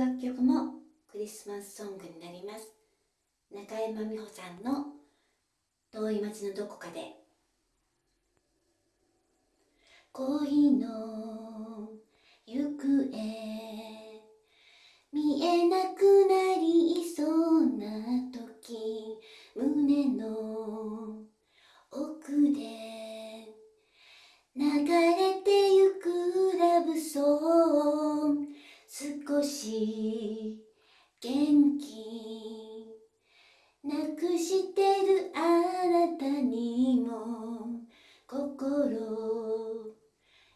楽曲もクリスマスソングになります。中山美穂さんの「遠い町のどこかで」恋の少し元気。なくしてるあなたにも心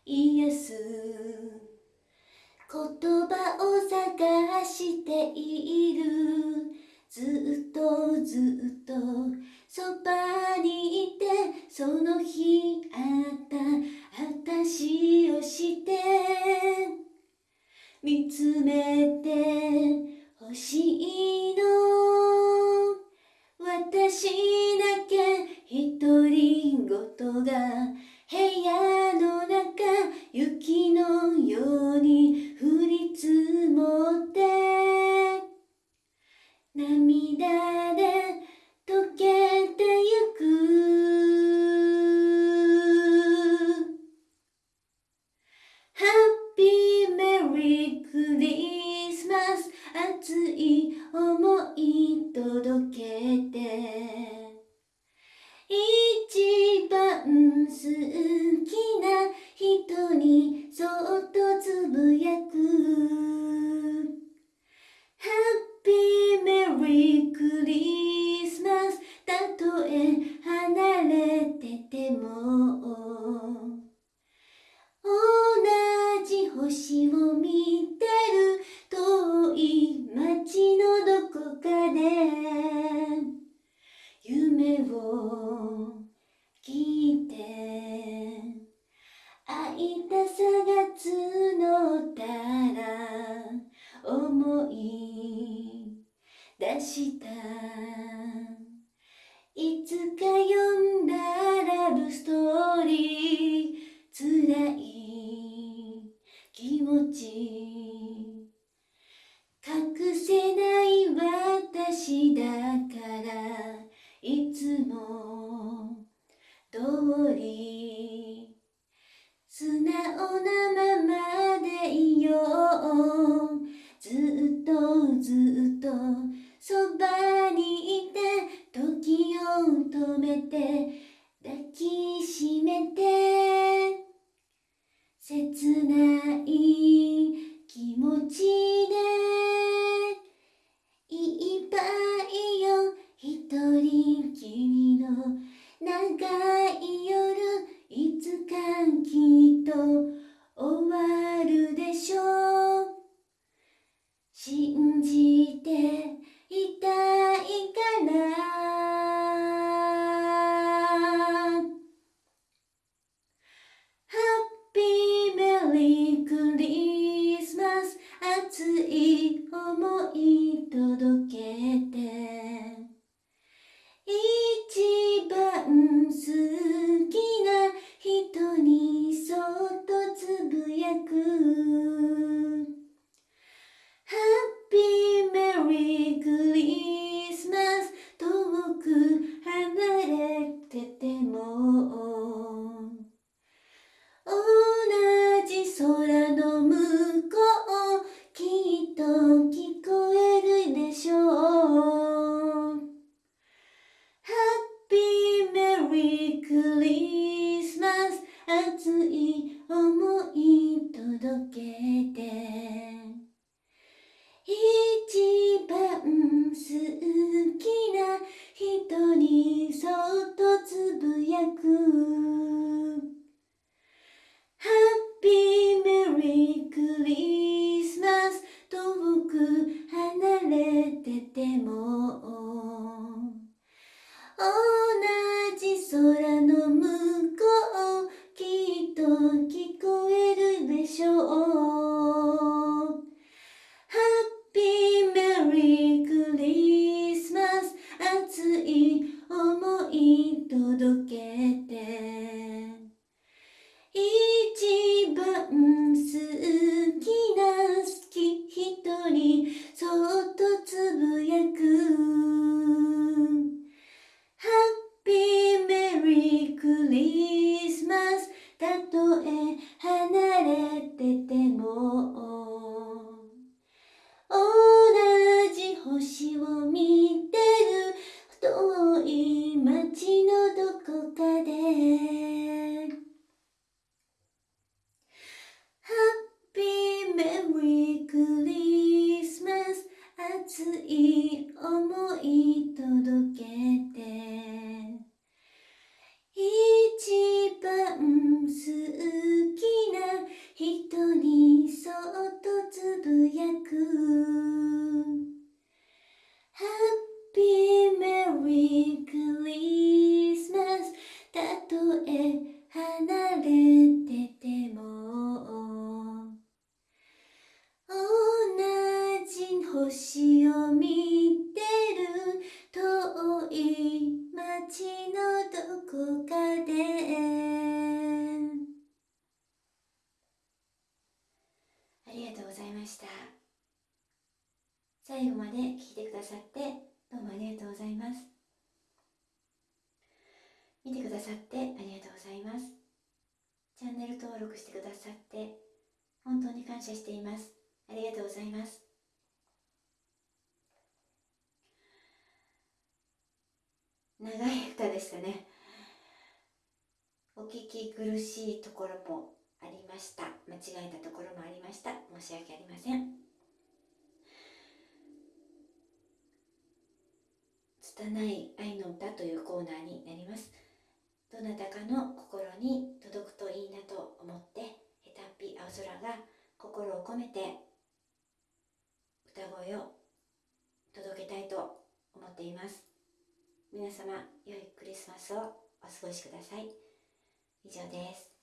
癒す。言葉を探している。ずっとずっとそばにいてその日あった私をして。見つめてほしいの。私だけ独り言が部屋の中雪のように降り積もって。涙で溶け出した。いつか読んだラブストーリー。辛い気持ち。隠せない私だから。いつも通り。素直なままでいよう。ずっとずっとそばにいて時を止めて抱きしめてピーメリークリスマス熱い想い届けて。一番好きな人にそっとつぶやく。ハッピーメリークリスマス遠く離れてても。い思い最後まで聞いてくださってどうもありがとうございます。見てくださってありがとうございます。チャンネル登録してくださって本当に感謝しています。ありがとうございます。長い歌でしたね。お聞き苦しいところもありました。間違えたところもありました。申し訳ありません。拙い愛の歌というコーナーになります。どなたかの心に届くといいなと思ってへたっぴ青空が心を込めて歌声を届けたいと思っています。皆様良いクリスマスをお過ごしください。以上です。